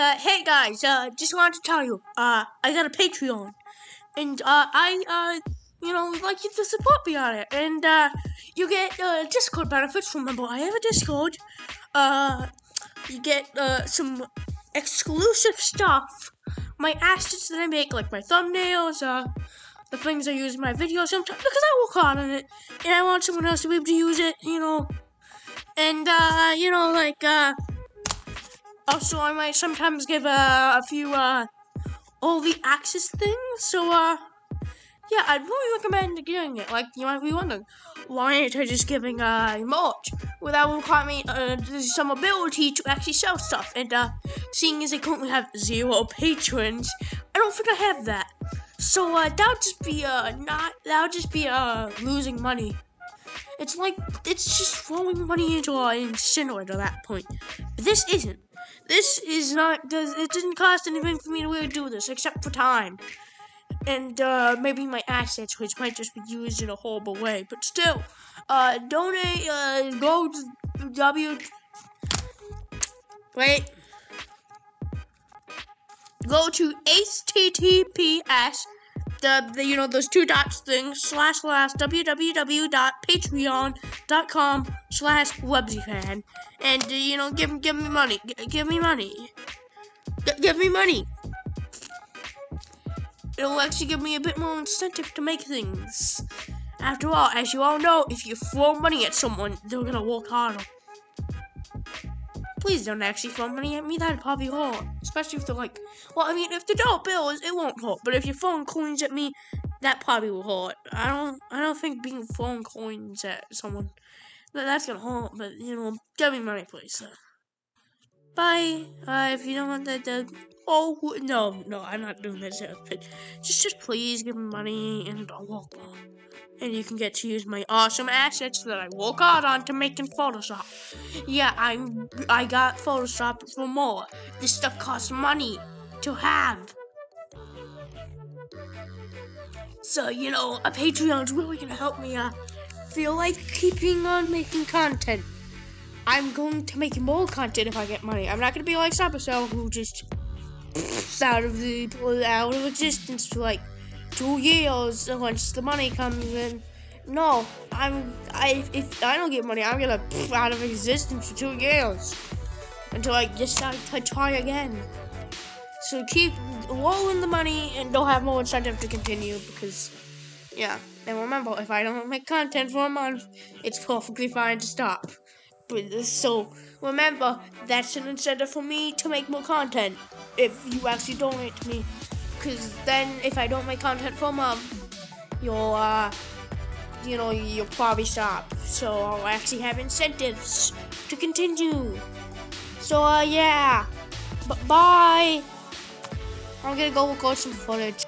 uh, hey guys, uh, just wanted to tell you, uh, I got a Patreon, and uh, I uh, you know, would like you to support me on it, and uh, you get uh, Discord benefits. Remember, I have a Discord. Uh, you get uh some exclusive stuff, my assets that I make, like my thumbnails, uh, the things I use in my videos sometimes because I work hard on it, and I want someone else to be able to use it, you know, and uh, you know, like uh. Also, I might sometimes give uh, a few uh, all the access things. So, uh, yeah, I'd really recommend getting it. Like, you might be wondering, why aren't I just giving uh, merch? Well, that will require me uh, some ability to actually sell stuff. And uh, seeing as I currently have zero patrons, I don't think I have that. So uh, that would just be uh, not that would just be uh, losing money. It's like it's just throwing money into an incinerator at that point. But this isn't. This is not, does it didn't cost anything for me to really do this, except for time. And, uh, maybe my assets, which might just be used in a horrible way. But still, uh, donate, uh, go to W... Wait. Go to HTTPS the, the you know those two dots things slash slash www.patreon.com slash webzyfan and uh, you know give give me money G give me money. G give me money. It'll actually give me a bit more incentive to make things. After all as you all know if you throw money at someone they're gonna work harder please don't actually throw money at me. That'd probably hurt. Especially if they're like, well, I mean, if they're dollar bills, it won't hurt. But if you're throwing coins at me, that probably will hurt. I don't, I don't think being throwing coins at someone, that's gonna hurt. But you know, give me money, please. Bye. Uh, if you don't want that, uh, oh no, no, I'm not doing this. But just, just please give me money and I'll walk on and you can get to use my awesome assets that I work hard on to make in Photoshop. Yeah, I'm I got Photoshop for more. This stuff costs money to have. So, you know, a Patreon's really gonna help me uh, feel like keeping on making content. I'm going to make more content if I get money. I'm not gonna be like Supercell who just out of the out of existence for like two years once the money comes in. No, I'm I if I don't get money, I'm gonna pff, out of existence for two years until I decide to try again. So keep rolling the money and don't have more incentive to continue because, yeah. And remember, if I don't make content for a month, it's perfectly fine to stop. But so remember, that's an incentive for me to make more content. If you actually donate to me, because then if I don't make content for month, you'll, uh, you know, you'll probably stop. So I'll actually have incentives to continue. So, uh, yeah. B bye. I'm gonna go record some footage.